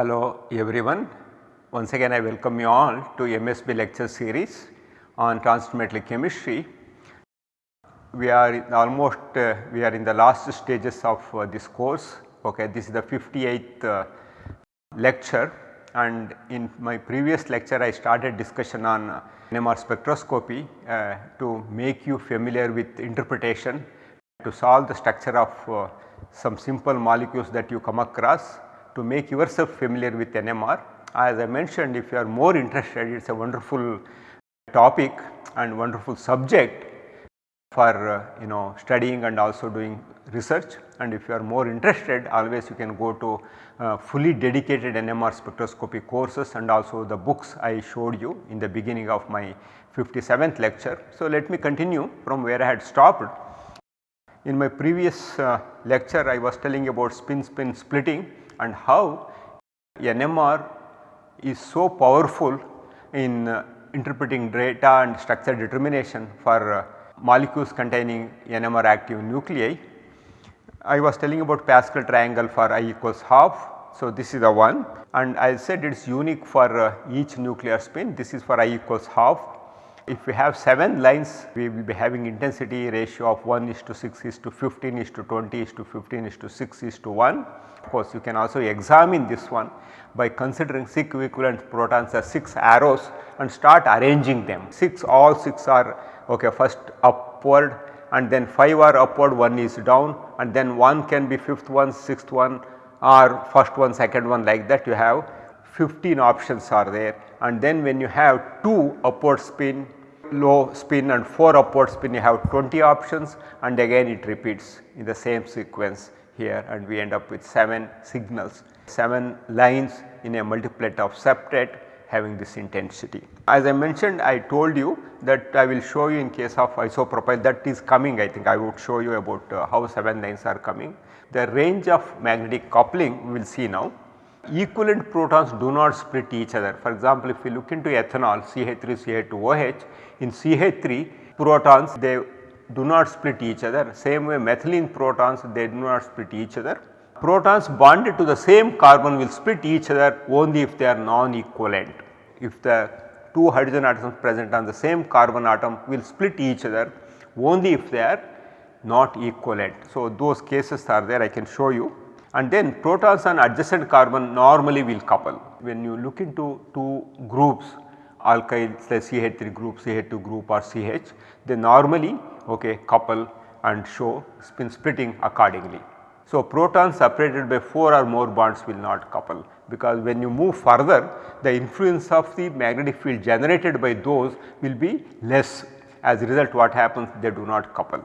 Hello everyone. Once again I welcome you all to MSB lecture series on transmetal chemistry. We are almost uh, we are in the last stages of uh, this course. Okay, this is the 58th uh, lecture and in my previous lecture I started discussion on NMR spectroscopy uh, to make you familiar with interpretation to solve the structure of uh, some simple molecules that you come across to make yourself familiar with NMR. As I mentioned if you are more interested it is a wonderful topic and wonderful subject for uh, you know studying and also doing research and if you are more interested always you can go to uh, fully dedicated NMR spectroscopy courses and also the books I showed you in the beginning of my 57th lecture. So, let me continue from where I had stopped. In my previous uh, lecture I was telling about spin spin splitting and how NMR is so powerful in uh, interpreting data and structure determination for uh, molecules containing NMR active nuclei. I was telling about Pascal triangle for i equals half. So, this is the one and I said it is unique for uh, each nuclear spin this is for i equals half. If we have 7 lines we will be having intensity ratio of 1 is to 6 is to 15 is to 20 is to 15 is to 6 is to 1. Of course, you can also examine this one by considering 6 equivalent protons as 6 arrows and start arranging them. 6 all 6 are okay first upward and then 5 are upward 1 is down and then 1 can be 5th one 6th one or first one second one like that you have 15 options are there and then when you have 2 upward spin low spin and 4 upward spin you have 20 options and again it repeats in the same sequence here and we end up with 7 signals, 7 lines in a multiplet of septet having this intensity. As I mentioned I told you that I will show you in case of isopropyl that is coming I think I would show you about uh, how 7 lines are coming. The range of magnetic coupling we will see now. Equivalent protons do not split each other. For example, if we look into ethanol CH3 CH2OH in CH3 protons they do not split each other same way methylene protons they do not split each other. Protons bonded to the same carbon will split each other only if they are non-equivalent. If the two hydrogen atoms present on the same carbon atom will split each other only if they are not equivalent. So, those cases are there I can show you and then protons on adjacent carbon normally will couple. When you look into two groups alkyl say CH3 group, CH2 group or CH they normally okay, couple and show spin splitting accordingly. So, protons separated by 4 or more bonds will not couple because when you move further the influence of the magnetic field generated by those will be less as a result what happens they do not couple.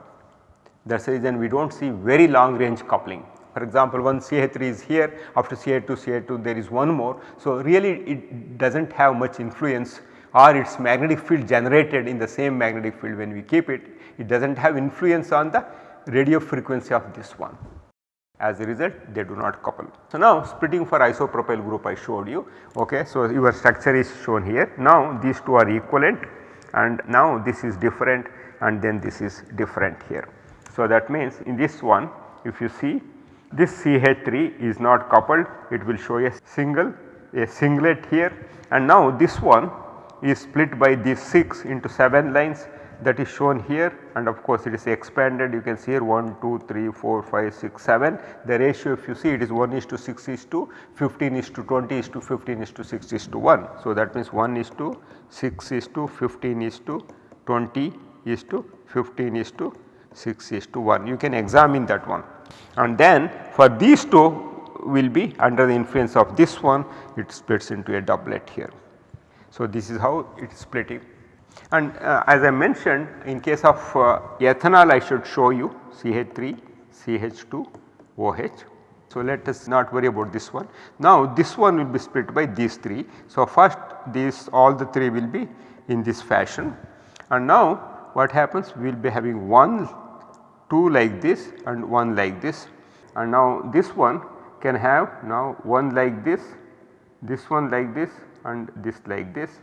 That is the reason we do not see very long range coupling. For example, one CH3 is here after CH2 CH2 there is one more. So, really it does not have much influence or its magnetic field generated in the same magnetic field when we keep it, it does not have influence on the radio frequency of this one. As a result they do not couple. So, now splitting for isopropyl group I showed you ok. So, your structure is shown here now these two are equivalent and now this is different and then this is different here. So, that means in this one if you see this CH3 is not coupled it will show a single a singlet here and now this one is split by these 6 into 7 lines that is shown here and of course it is expanded you can see here 1, 2, 3, 4, 5, 6, 7. The ratio if you see it is 1 is to 6 is to 15 is to 20 is to 15 is to 6 is to 1. So, that means 1 is to 6 is to 15 is to 20 is to 15 is to 6 is to 1 you can examine that one and then for these two will be under the influence of this one it splits into a doublet here. So, this is how it is splitting and uh, as I mentioned in case of uh, ethanol I should show you CH3, CH2, OH. So, let us not worry about this one. Now, this one will be split by these 3. So, first these all the 3 will be in this fashion and now what happens we will be having 1, 2 like this and 1 like this. And now this one can have now 1 like this, this one like this and this like this.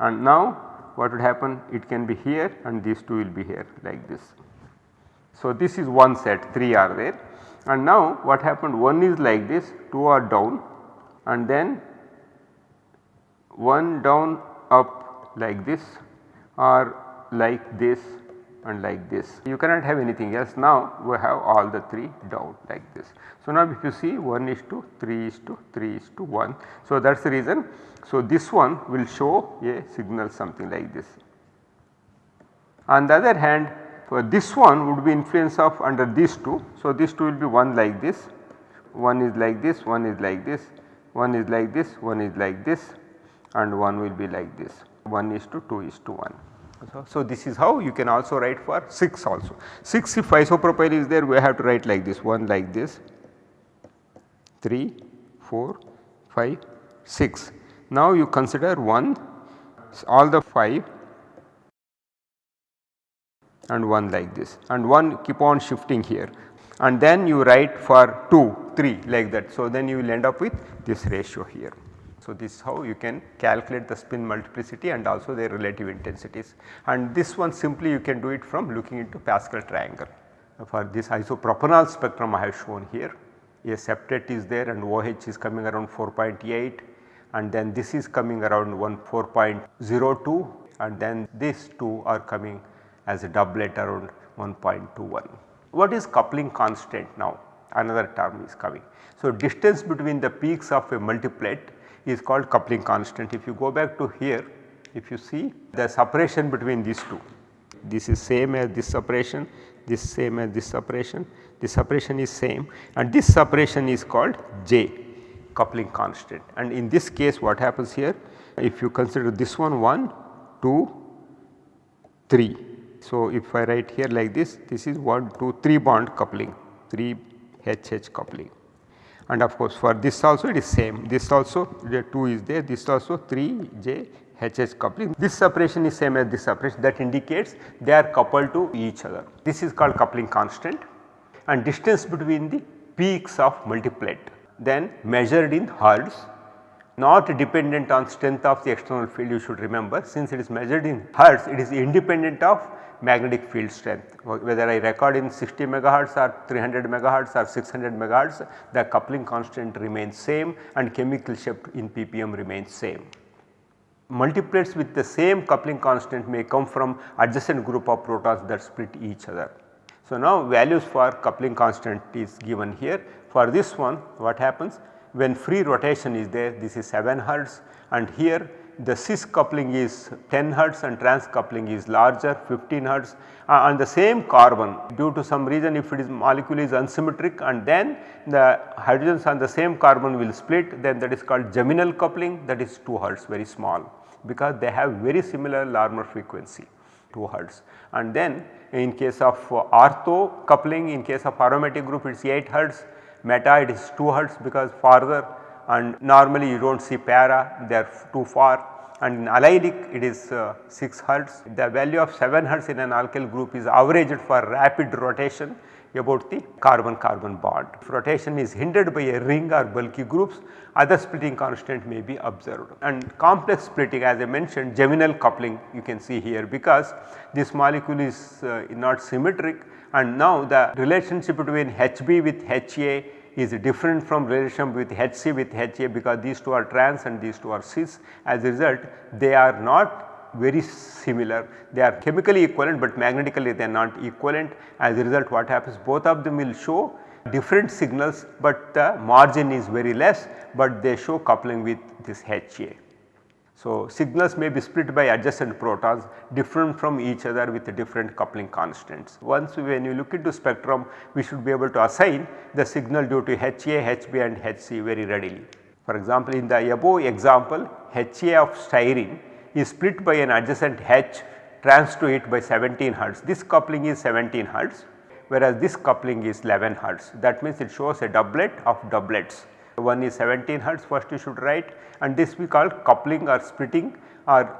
And now what would happen? It can be here and these two will be here like this. So, this is one set 3 are there. And now what happened? One is like this 2 are down. And then 1 down up like this or like this and like this. You cannot have anything else now we have all the 3 down like this. So, now if you see 1 is to 3 is to 3 is to 1. So, that is the reason. So, this one will show a signal something like this. On the other hand for this one would be influence of under these two. So, these two will be one like this, one is like this, one is like this, one is like this, one is like this and one will be like this 1 is to 2 is to 1. So, so, this is how you can also write for 6 also. 6 if isopropyl is there we have to write like this 1 like this 3, 4, 5, 6. Now you consider 1 all the 5 and 1 like this and 1 keep on shifting here and then you write for 2, 3 like that. So, then you will end up with this ratio here. So, this is how you can calculate the spin multiplicity and also their relative intensities and this one simply you can do it from looking into Pascal triangle. For this isopropanol spectrum I have shown here a septet is there and OH is coming around 4.8 and then this is coming around 1 4.02 and then these two are coming as a doublet around 1.21. What is coupling constant now? Another term is coming. So, distance between the peaks of a multiplet is called coupling constant. If you go back to here, if you see the separation between these two, this is same as this separation, this same as this separation, this separation is same and this separation is called J coupling constant. And in this case what happens here? If you consider this one 1, 2, 3 so, if I write here like this, this is 1, 2, 3 bond coupling, 3 HH coupling and of course for this also it is same, this also the 2 is there, this also 3 J HH coupling. This separation is same as this separation that indicates they are coupled to each other. This is called coupling constant and distance between the peaks of multiplet then measured in hertz not dependent on strength of the external field you should remember since it is measured in hertz it is independent of magnetic field strength whether I record in 60 megahertz or 300 megahertz or 600 megahertz the coupling constant remains same and chemical shift in ppm remains same. Multiplets with the same coupling constant may come from adjacent group of protons that split each other. So, now values for coupling constant is given here for this one what happens when free rotation is there this is 7 hertz. And here the cis coupling is 10 hertz and trans coupling is larger 15 hertz. Uh, and the same carbon due to some reason if it is molecule is unsymmetric and then the hydrogens on the same carbon will split then that is called geminal coupling. That is 2 hertz very small because they have very similar Larmor frequency 2 hertz. And then in case of ortho coupling in case of aromatic group it is 8 hertz meta it is 2 hertz because farther and normally you do not see para they are too far and in allylic it is uh, 6 hertz. The value of 7 hertz in an alkyl group is averaged for rapid rotation about the carbon carbon bond. If rotation is hindered by a ring or bulky groups other splitting constant may be observed and complex splitting as I mentioned geminal coupling you can see here because this molecule is uh, not symmetric and now the relationship between Hb with Ha is different from relation with Hc with Ha because these two are trans and these two are cis. As a result they are not very similar. They are chemically equivalent but magnetically they are not equivalent. As a result what happens? Both of them will show different signals but the margin is very less but they show coupling with this Ha. So, signals may be split by adjacent protons different from each other with different coupling constants. Once when you look into spectrum we should be able to assign the signal due to HA, HB and HC very readily. For example, in the above example HA of styrene is split by an adjacent H trans to it by 17 hertz. This coupling is 17 hertz whereas this coupling is 11 hertz. That means it shows a doublet of doublets. One is 17 hertz first you should write and this we call coupling or splitting or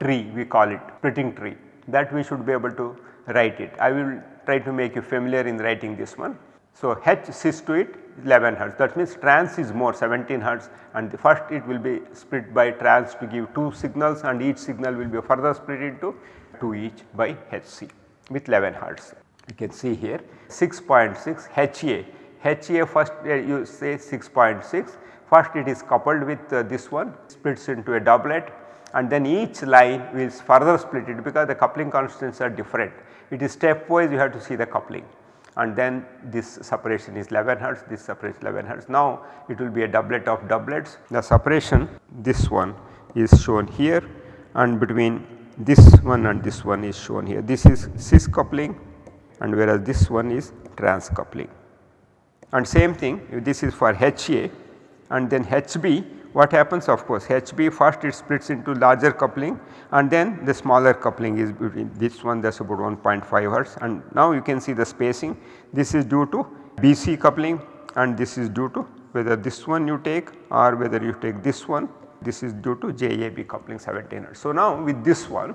tree we call it splitting tree that we should be able to write it. I will try to make you familiar in writing this one. So, H cis to it 11 hertz that means trans is more 17 hertz and first it will be split by trans to give 2 signals and each signal will be further split into 2 each by Hc with 11 hertz. You can see here 6.6 HA HA first uh, you say 6.6 First it is coupled with uh, this one splits into a doublet and then each line will further split it because the coupling constants are different. It is stepwise you have to see the coupling and then this separation is 11 hertz, this separation 11 hertz. Now it will be a doublet of doublets. The separation this one is shown here and between this one and this one is shown here. This is cis coupling and whereas this one is trans coupling. And same thing this is for HA and then HB what happens of course HB first it splits into larger coupling and then the smaller coupling is between this one that is about 1.5 hertz. And now you can see the spacing. This is due to BC coupling and this is due to whether this one you take or whether you take this one. This is due to JAB coupling 17 hertz. So now with this one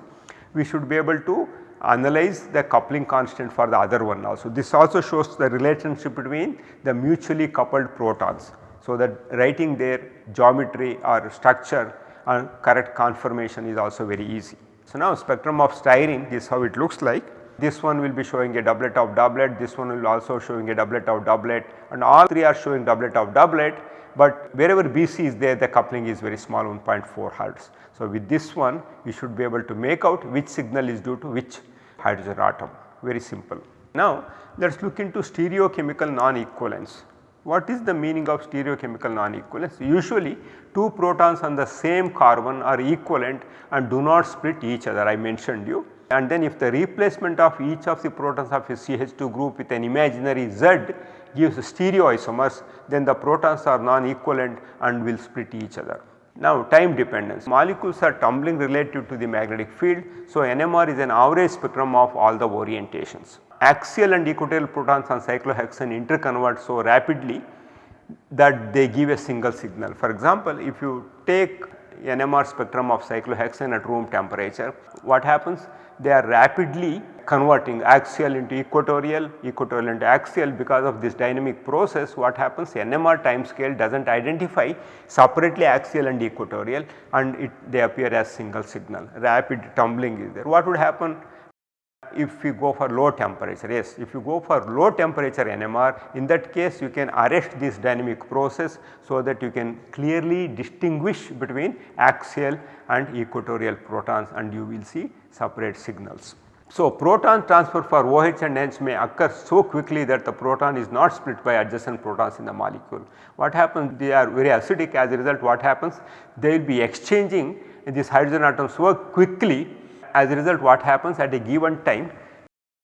we should be able to analyze the coupling constant for the other one also. This also shows the relationship between the mutually coupled protons so that writing their geometry or structure and correct conformation is also very easy. So now spectrum of styrene is how it looks like. This one will be showing a doublet of doublet, this one will also showing a doublet of doublet and all three are showing doublet of doublet but wherever BC is there the coupling is very small 1.4 hertz. So with this one you should be able to make out which signal is due to which hydrogen atom very simple. Now let us look into stereochemical non-equivalence. What is the meaning of stereochemical non-equivalence? Usually two protons on the same carbon are equivalent and do not split each other I mentioned you and then if the replacement of each of the protons of a CH2 group with an imaginary Z gives stereoisomers then the protons are non-equivalent and will split each other. Now time dependence molecules are tumbling relative to the magnetic field. So, NMR is an average spectrum of all the orientations axial and equatorial protons on cyclohexane interconvert so rapidly that they give a single signal. For example, if you take NMR spectrum of cyclohexane at room temperature, what happens? They are rapidly converting axial into equatorial, equatorial into axial because of this dynamic process. What happens? NMR time scale does not identify separately axial and equatorial and it they appear as single signal. Rapid tumbling is there. What would happen if you go for low temperature yes if you go for low temperature NMR in that case you can arrest this dynamic process so that you can clearly distinguish between axial and equatorial protons and you will see separate signals. So, proton transfer for OH and NH may occur so quickly that the proton is not split by adjacent protons in the molecule. What happens they are very acidic as a result what happens they will be exchanging these hydrogen atoms so quickly as a result what happens at a given time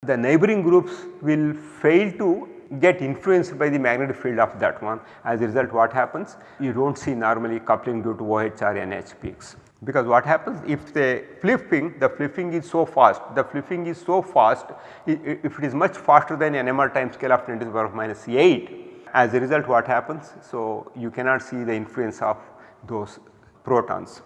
the neighboring groups will fail to get influenced by the magnetic field of that one as a result what happens you do not see normally coupling due to OH or NH peaks. Because what happens if the flipping the flipping is so fast the flipping is so fast if it is much faster than NMR time scale of 10 to the power of minus 8 as a result what happens. So, you cannot see the influence of those protons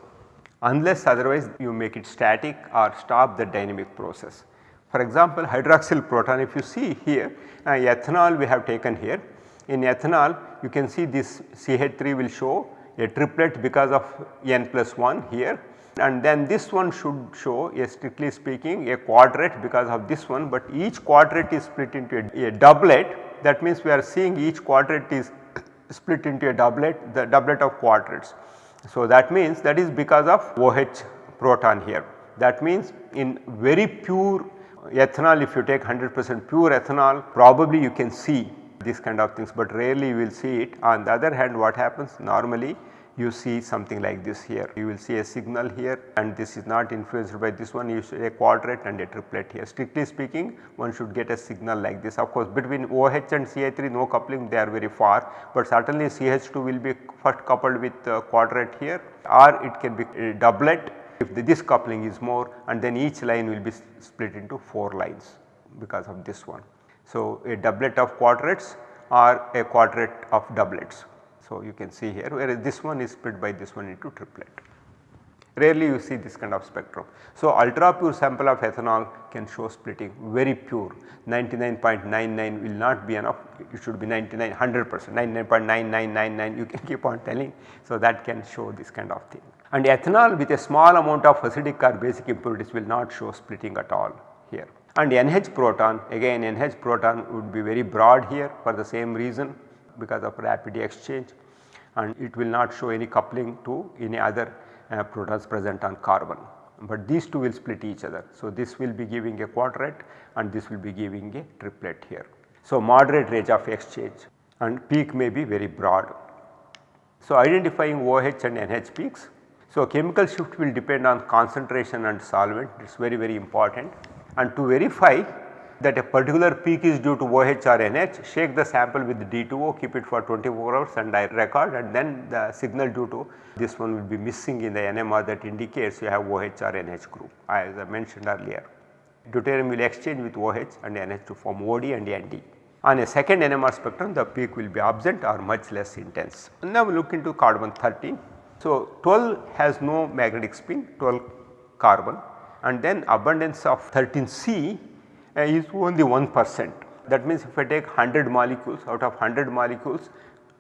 unless otherwise you make it static or stop the dynamic process. For example, hydroxyl proton if you see here uh, ethanol we have taken here. In ethanol you can see this CH3 will show a triplet because of n plus 1 here and then this one should show a strictly speaking a quadret because of this one but each quadret is split into a, a doublet that means we are seeing each quadret is split into a doublet the doublet of quadrets. So, that means that is because of OH proton here. That means in very pure ethanol if you take 100 percent pure ethanol probably you can see these kind of things, but rarely you will see it. On the other hand what happens normally you see something like this here. You will see a signal here and this is not influenced by this one you see a quadret and a triplet here. Strictly speaking one should get a signal like this. Of course between OH and CH3 no coupling they are very far, but certainly CH2 will be first coupled with quadret here or it can be a doublet if the, this coupling is more and then each line will be split into 4 lines because of this one. So, a doublet of quadrets or a quadret of doublets. So, you can see here whereas this one is split by this one into triplet. Rarely you see this kind of spectrum. So, ultra pure sample of ethanol can show splitting very pure 99.99 will not be enough it should be 99 100 percent 99.9999 you can keep on telling. So, that can show this kind of thing and ethanol with a small amount of acidic or basic impurities will not show splitting at all here. And NH proton again NH proton would be very broad here for the same reason because of rapid exchange and it will not show any coupling to any other uh, protons present on carbon. But these two will split each other. So, this will be giving a quadret and this will be giving a triplet here. So, moderate range of exchange and peak may be very broad. So, identifying OH and NH peaks. So, chemical shift will depend on concentration and solvent it is very very important and to verify that a particular peak is due to OH or NH shake the sample with D2O keep it for 24 hours and I record and then the signal due to this one will be missing in the NMR that indicates you have OH or NH group as I mentioned earlier. Deuterium will exchange with OH and NH to form OD and ND. On a second NMR spectrum the peak will be absent or much less intense. Now we look into carbon 13. So 12 has no magnetic spin 12 carbon and then abundance of 13C uh, Uh, is only 1 percent. That means if I take 100 molecules out of 100 molecules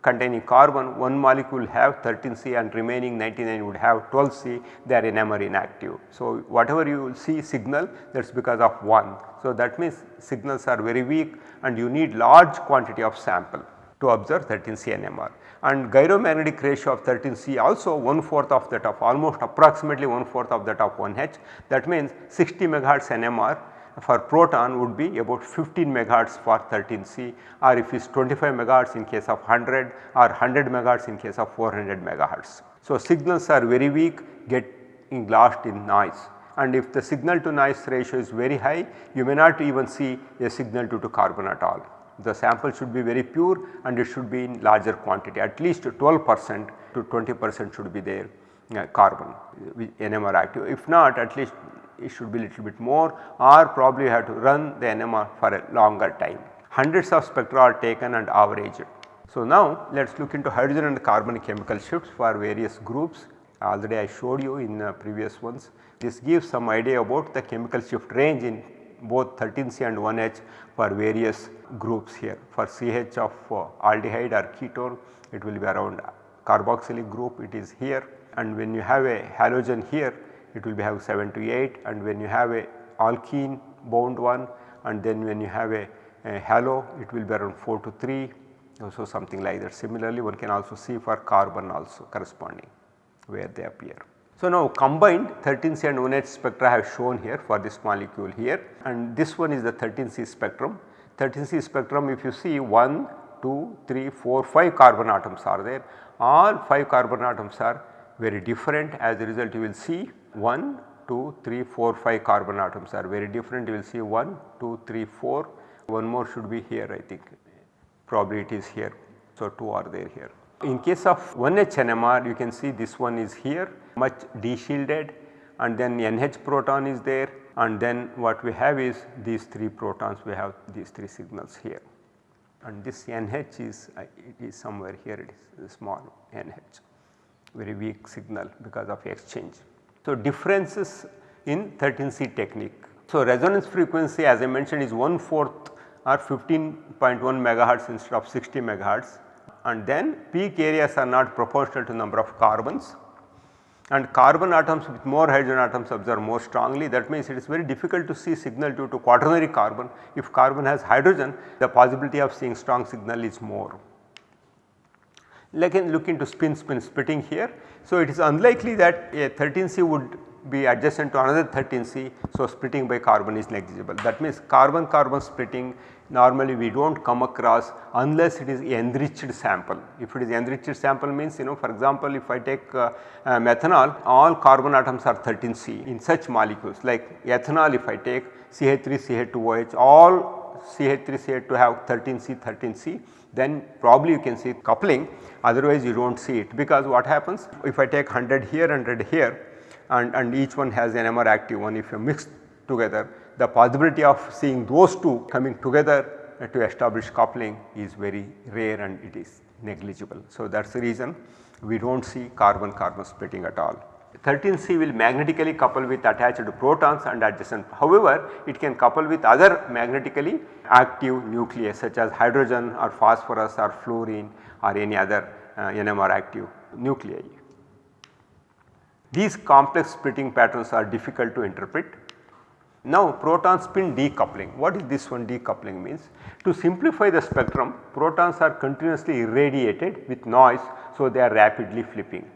containing carbon one molecule have 13 C and remaining 99 would have 12 C they are NMR inactive. So, whatever you will see signal that is because of 1. So, that means signals are very weak and you need large quantity of sample to observe 13 C NMR and gyromagnetic ratio of 13 C also 1 fourth of that of almost approximately 1 fourth of that of 1 H that means 60 megahertz NMR for proton would be about 15 megahertz for 13C or if it is 25 megahertz in case of 100 or 100 megahertz in case of 400 megahertz. So, signals are very weak getting lost in noise and if the signal to noise ratio is very high you may not even see a signal due to carbon at all. The sample should be very pure and it should be in larger quantity at least 12 percent to 20 percent should be there uh, carbon NMR active if not at least it should be little bit more or probably have to run the NMR for a longer time. Hundreds of spectra are taken and averaged. So, now let us look into hydrogen and carbon chemical shifts for various groups already I showed you in uh, previous ones. This gives some idea about the chemical shift range in both 13C and 1H for various groups here. For CH of uh, aldehyde or ketone it will be around carboxylic group it is here and when you have a halogen here it will be have 7 to 8 and when you have a alkene bound one and then when you have a, a halo it will be around 4 to 3 so something like that. Similarly one can also see for carbon also corresponding where they appear. So now combined 13C and 1H spectra have shown here for this molecule here and this one is the 13C spectrum. 13C spectrum if you see 1, 2, 3, 4, 5 carbon atoms are there all 5 carbon atoms are very different as a result you will see 1, 2, 3, 4, 5 carbon atoms are very different. You will see 1, 2, 3, 4 one more should be here I think. Probably it is here. So, 2 are there here. In case of 1H NMR you can see this one is here much deshielded. And then NH proton is there. And then what we have is these 3 protons. We have these 3 signals here. And this NH is uh, it is somewhere here. It is small NH very weak signal because of exchange. So, differences in 13C technique. So, resonance frequency as I mentioned is 1 fourth or 15.1 megahertz instead of 60 megahertz and then peak areas are not proportional to number of carbons and carbon atoms with more hydrogen atoms observe more strongly that means it is very difficult to see signal due to quaternary carbon. If carbon has hydrogen the possibility of seeing strong signal is more. Again look into spin spin splitting here. So, it is unlikely that a 13C would be adjacent to another 13C. So, splitting by carbon is negligible that means carbon carbon splitting normally we do not come across unless it is enriched sample. If it is enriched sample means you know for example if I take uh, uh, methanol all carbon atoms are 13C in such molecules like ethanol if I take CH3 CH2OH all CH3 CH2 have 13C 13C then probably you can see coupling otherwise you do not see it because what happens if I take 100 here 100 here and, and each one has an NMR active one if you mix together the possibility of seeing those two coming together to establish coupling is very rare and it is negligible. So, that is the reason we do not see carbon carbon splitting at all. 13C will magnetically couple with attached protons and adjacent. However, it can couple with other magnetically active nuclei such as hydrogen or phosphorus or fluorine or any other uh, NMR active nuclei. These complex splitting patterns are difficult to interpret Now proton spin decoupling, what is this one decoupling means? To simplify the spectrum protons are continuously irradiated with noise so they are rapidly flipping.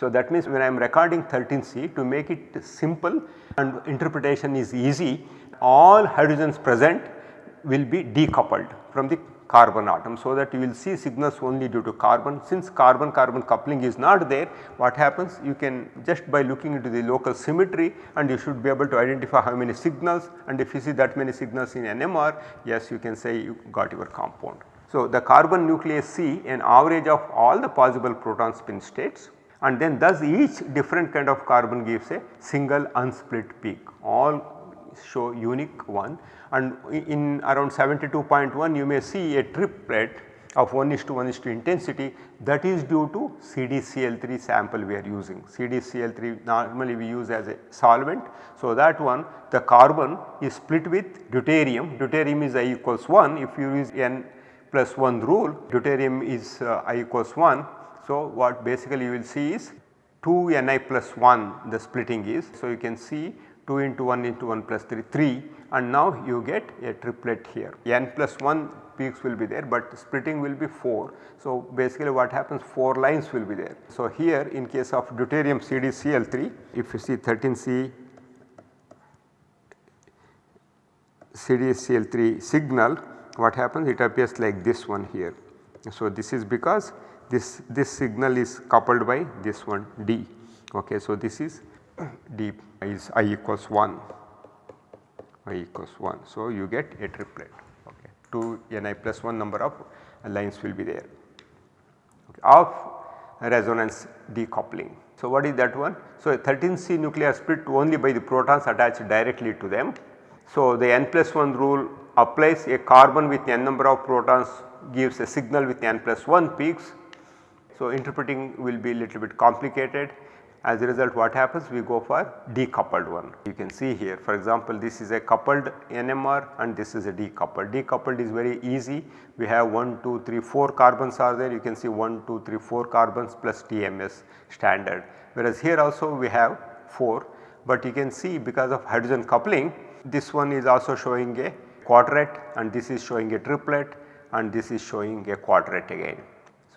So that means when I am recording 13C to make it simple and interpretation is easy all hydrogens present will be decoupled from the carbon atom. So, that you will see signals only due to carbon since carbon carbon coupling is not there what happens you can just by looking into the local symmetry and you should be able to identify how many signals and if you see that many signals in NMR yes you can say you got your compound. So, the carbon nucleus C an average of all the possible proton spin states and then thus each different kind of carbon gives a single unsplit peak all show unique one and in around 72.1 you may see a triplet of 1 is to 1 is to intensity that is due to CDCl3 sample we are using. CDCl3 normally we use as a solvent. So, that one the carbon is split with deuterium, deuterium is I equals 1 if you use N plus 1 rule deuterium is uh, I equals 1. So, what basically you will see is 2 Ni plus 1 the splitting is. So, you can see 2 into 1 into 1 plus 3 3 and now you get a triplet here n plus 1 peaks will be there but splitting will be 4. So, basically what happens 4 lines will be there. So, here in case of deuterium CDCl3 if you see 13C CDCl3 signal what happens it appears like this one here. So, this is because this, this signal is coupled by this one D. Okay, so, this is D is I equals 1 i equals 1. So, you get a triplet okay. 2 Ni plus 1 number of lines will be there okay, of resonance decoupling. So, what is that one? So, 13C nuclei split only by the protons attached directly to them. So, the n plus 1 rule applies a carbon with n number of protons gives a signal with n plus 1 peaks. So, interpreting will be a little bit complicated as a result what happens we go for decoupled one. You can see here for example this is a coupled NMR and this is a decoupled. Decoupled is very easy we have 1, 2, 3, 4 carbons are there you can see 1, 2, 3, 4 carbons plus TMS standard whereas here also we have 4 but you can see because of hydrogen coupling this one is also showing a quadret and this is showing a triplet and this is showing a quadret again.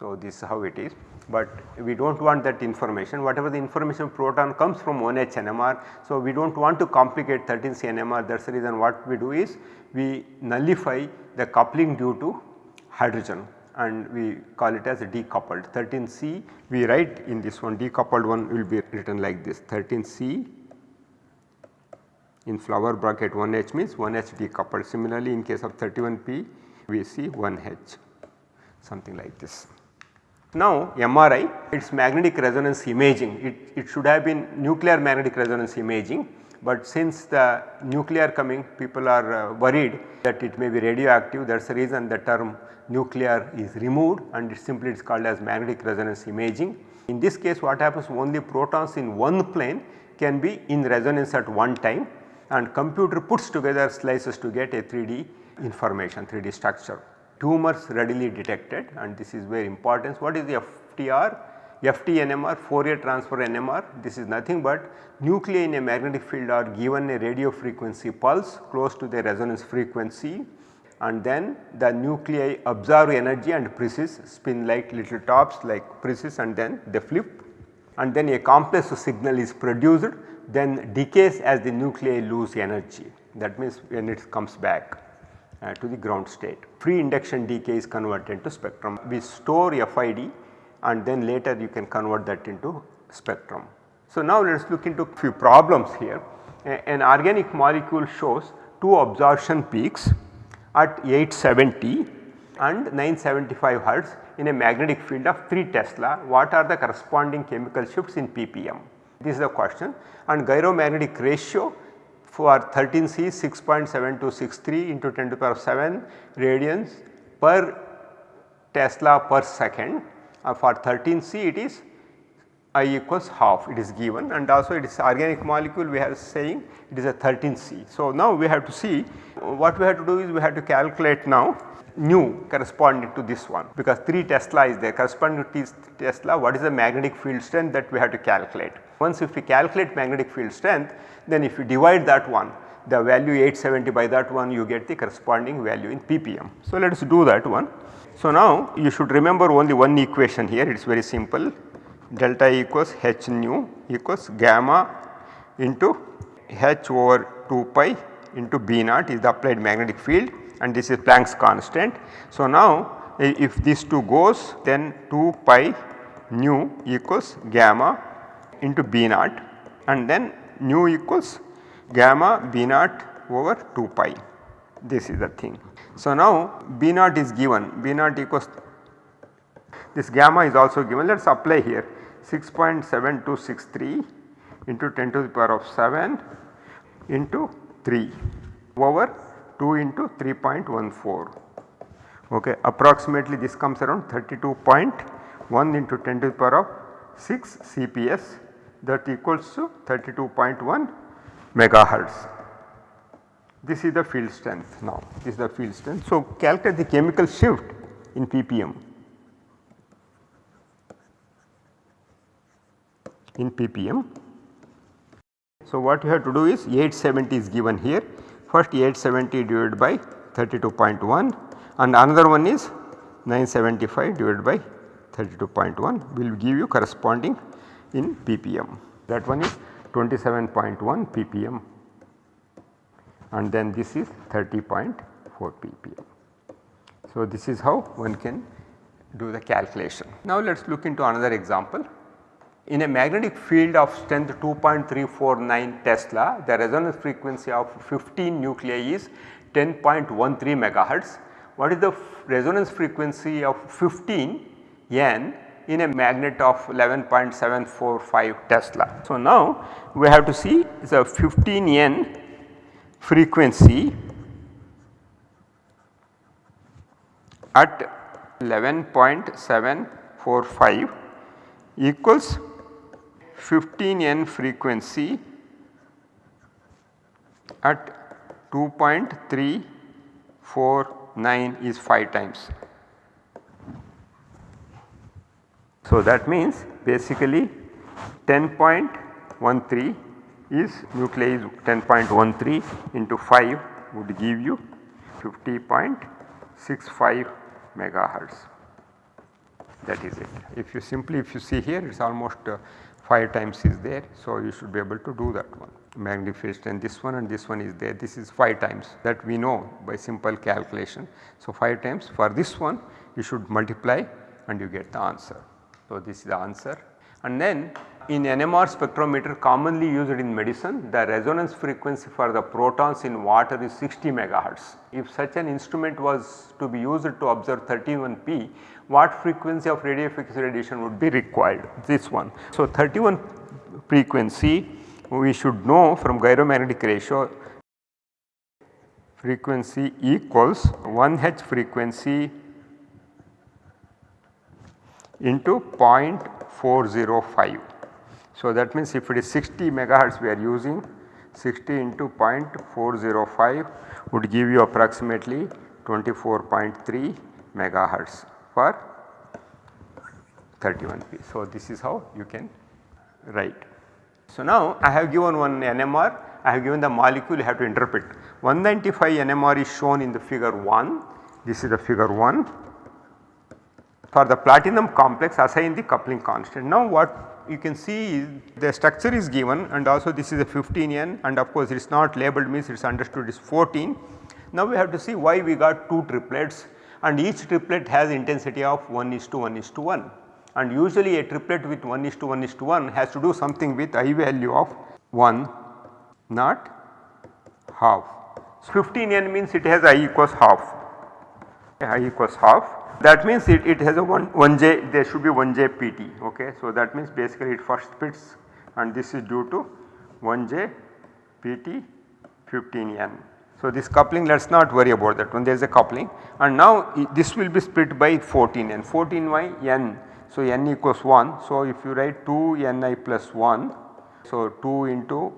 So, this is how it is. But we do not want that information. Whatever the information proton comes from 1H NMR. So, we do not want to complicate 13C NMR that is the reason what we do is we nullify the coupling due to hydrogen and we call it as decoupled. 13C we write in this one decoupled one will be written like this. 13C in flower bracket 1H means 1H decoupled. Similarly in case of 31P we see 1H something like this. Now MRI its magnetic resonance imaging it, it should have been nuclear magnetic resonance imaging but since the nuclear coming people are uh, worried that it may be radioactive that is the reason the term nuclear is removed and it simply is called as magnetic resonance imaging. In this case what happens only protons in one plane can be in resonance at one time and computer puts together slices to get a 3D information 3D structure tumors readily detected and this is very important. What is the FTR? FT-NMR, Fourier transform NMR this is nothing but nuclei in a magnetic field are given a radio frequency pulse close to the resonance frequency and then the nuclei absorb energy and precess spin like little tops like precess and then they flip and then a complex signal is produced then decays as the nuclei lose energy that means when it comes back uh, to the ground state. Free induction decay is converted to spectrum. We store FID and then later you can convert that into spectrum. So, now let us look into few problems here. A, an organic molecule shows two absorption peaks at 870 and 975 Hertz in a magnetic field of 3 Tesla. What are the corresponding chemical shifts in ppm? This is the question and gyromagnetic ratio for 13C 6.7263 into 10 to the power of 7 radians per Tesla per second. Uh, for 13C it is I equals half. It is given. And also it is organic molecule we are saying it is a 13C. So, now we have to see what we have to do is we have to calculate now nu corresponding to this one because 3 Tesla is there corresponding to Tesla what is the magnetic field strength that we have to calculate. Once if we calculate magnetic field strength then if you divide that one the value 870 by that one you get the corresponding value in ppm. So, let us do that one. So, now you should remember only one equation here it is very simple delta equals h nu equals gamma into h over 2 pi into B naught is the applied magnetic field and this is Planck's constant. So, now if this 2 goes then 2 pi nu equals gamma into B naught and then nu equals gamma B naught over 2 pi this is the thing. So, now B naught is given B naught equals this gamma is also given let us apply here 6.7263 into 10 to the power of 7 into 3 over 2 into 3.14 okay approximately this comes around 32.1 into 10 to the power of 6 CPS that equals to 32.1 megahertz. This is the field strength now this is the field strength. So, calculate the chemical shift in ppm. in ppm. So, what you have to do is 870 is given here first 870 divided by 32.1 and another one is 975 divided by 32.1 will give you corresponding in ppm that one is 27.1 ppm and then this is 30.4 ppm. So, this is how one can do the calculation. Now, let us look into another example. In a magnetic field of strength 2.349 Tesla, the resonance frequency of 15 nuclei is 10.13 megahertz. What is the resonance frequency of 15 N in a magnet of 11.745 Tesla? So, now we have to see the 15 N frequency at 11.745 equals 15 n frequency at 2.349 is 5 times. So, that means basically 10.13 is nuclei 10.13 into 5 would give you 50.65 megahertz that is it. If you simply if you see here it is almost uh, 5 times is there. So, you should be able to do that one magnified and this one and this one is there this is 5 times that we know by simple calculation. So, 5 times for this one you should multiply and you get the answer. So, this is the answer and then in NMR spectrometer commonly used in medicine the resonance frequency for the protons in water is 60 megahertz. If such an instrument was to be used to observe 31P what frequency of radio frequency radiation would be required this one. So, 31 frequency we should know from gyromagnetic ratio frequency equals 1 H frequency into 0.405. So, that means if it is 60 megahertz we are using 60 into 0.405 would give you approximately 24.3 megahertz for 31p. So, this is how you can write. So, now I have given one NMR, I have given the molecule you have to interpret. 195 NMR is shown in the figure 1, this is the figure 1. For the platinum complex assign the coupling constant. Now what you can see the structure is given and also this is a 15N and of course it is not labeled means it is understood is 14. Now we have to see why we got 2 triplets and each triplet has intensity of 1 is to 1 is to 1 and usually a triplet with 1 is to 1 is to 1 has to do something with I value of 1 not half. So, 15 n means it has I equals half I equals half that means it, it has a 1, 1 j there should be 1 j pt ok. So, that means basically it first splits and this is due to 1 j pt 15 n. So, this coupling let us not worry about that one there is a coupling and now this will be split by 14 n 14 y n. So, n equals 1. So, if you write 2 Ni plus 1, so 2 into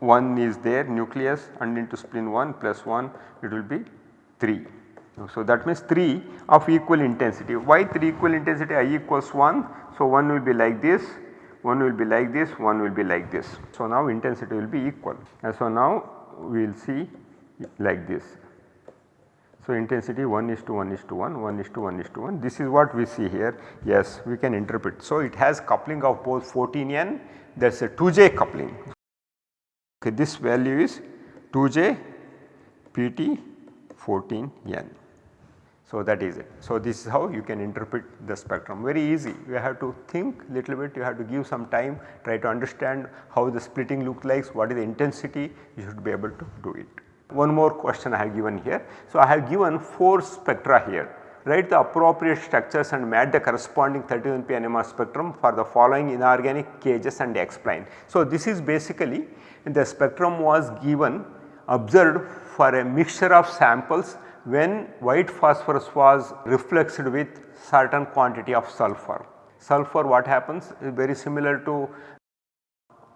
1 is there nucleus and into spleen 1 plus 1 it will be 3. So, that means 3 of equal intensity. Why 3 equal intensity i equals 1? So, 1 will be like this, 1 will be like this, 1 will be like this. So, now intensity will be equal and so now we will see like this. So, intensity 1 is to 1 is to 1, 1 is to 1 is to 1 this is what we see here yes we can interpret. So, it has coupling of both 14N that is a 2J coupling. Okay, this value is 2J PT 14N. So, that is it. So, this is how you can interpret the spectrum very easy you have to think little bit you have to give some time try to understand how the splitting look like what is the intensity you should be able to do it. One more question I have given here. So, I have given 4 spectra here write the appropriate structures and match the corresponding 31p NMR spectrum for the following inorganic cages and explain. So, this is basically the spectrum was given observed for a mixture of samples when white phosphorus was refluxed with certain quantity of sulfur. Sulfur what happens is very similar to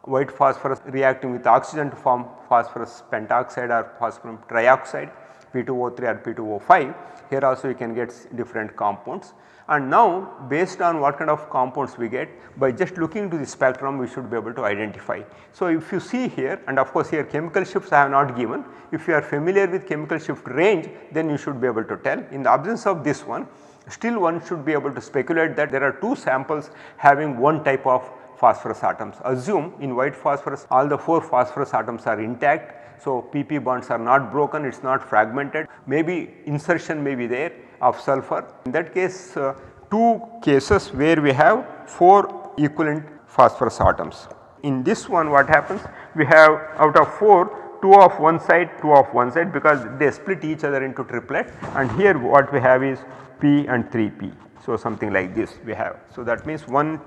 white phosphorus reacting with oxygen to form phosphorus pentoxide or phosphorus trioxide P2O3 or P2O5 here also you can get different compounds. And now based on what kind of compounds we get by just looking to the spectrum we should be able to identify. So, if you see here and of course here chemical shifts I have not given. If you are familiar with chemical shift range then you should be able to tell. In the absence of this one still one should be able to speculate that there are 2 samples having one type of phosphorus atoms. Assume in white phosphorus all the 4 phosphorus atoms are intact so, PP bonds are not broken, it is not fragmented, maybe insertion may be there of sulfur. In that case, uh, two cases where we have 4 equivalent phosphorus atoms. In this one what happens? We have out of 4, 2 of one side, 2 of one side because they split each other into triplet and here what we have is P and 3P. So, something like this we have. So, that means one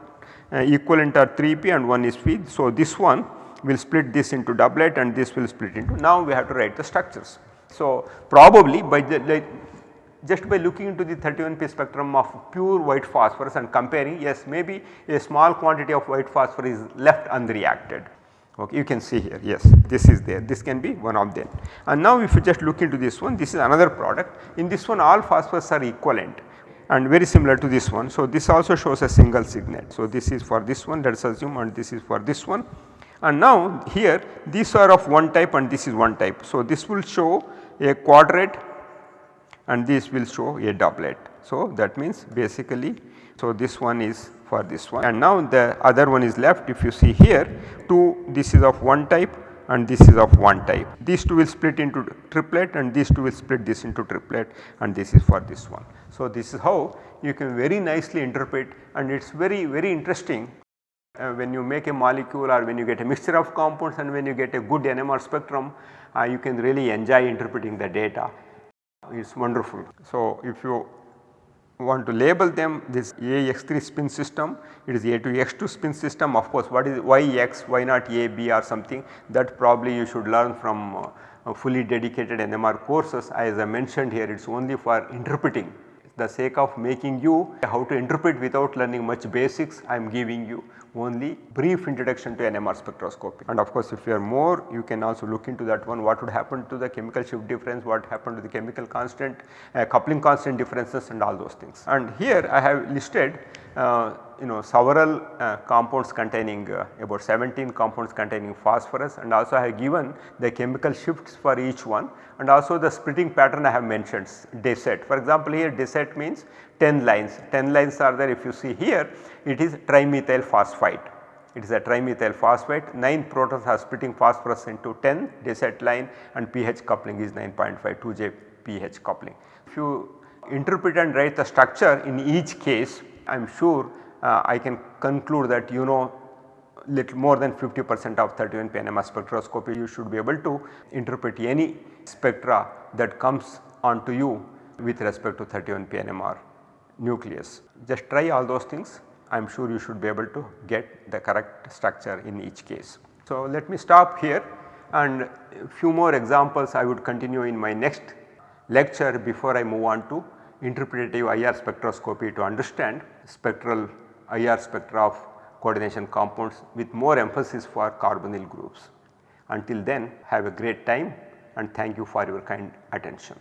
uh, equivalent are 3P and one is P. So, this one will split this into doublet and this will split into now we have to write the structures. So, probably by the like just by looking into the 31p spectrum of pure white phosphorus and comparing yes maybe a small quantity of white phosphorus is left unreacted. Okay, you can see here yes this is there this can be one of them. And now if you just look into this one this is another product in this one all phosphorus are equivalent and very similar to this one. So, this also shows a single singlet. So, this is for this one let us assume and this is for this one and now here these are of one type and this is one type. So, this will show a quadret and this will show a doublet. So, that means basically so this one is for this one and now the other one is left if you see here 2 this is of one type and this is of one type. These two will split into triplet and these two will split this into triplet and this is for this one. So, this is how you can very nicely interpret and it is very very interesting uh, when you make a molecule or when you get a mixture of compounds and when you get a good NMR spectrum uh, you can really enjoy interpreting the data. It is wonderful. So, if you want to label them this AX3 spin system it is A2X2 spin system. Of course what is why X why not A B or something? That probably you should learn from uh, fully dedicated NMR courses. As I mentioned here it is only for interpreting the sake of making you how to interpret without learning much basics I am giving you only brief introduction to NMR spectroscopy. And of course, if you are more you can also look into that one what would happen to the chemical shift difference, what happened to the chemical constant, uh, coupling constant differences and all those things. And here I have listed uh, you know several uh, compounds containing uh, about 17 compounds containing phosphorus and also I have given the chemical shifts for each one and also the splitting pattern I have mentioned decet. For example, here decet means 10 lines, 10 lines are there if you see here it is trimethyl phosphite. It is a trimethyl phosphate 9 protons are splitting phosphorus into 10 decet line and pH coupling is 9.5 2J pH coupling. If you interpret and write the structure in each case I am sure uh, I can conclude that you know little more than 50 percent of 31 NMR spectroscopy you should be able to interpret any spectra that comes onto you with respect to 31 NMR nucleus. Just try all those things I am sure you should be able to get the correct structure in each case. So, let me stop here and few more examples I would continue in my next lecture before I move on to interpretative IR spectroscopy to understand spectral IR spectra of coordination compounds with more emphasis for carbonyl groups. Until then have a great time and thank you for your kind attention.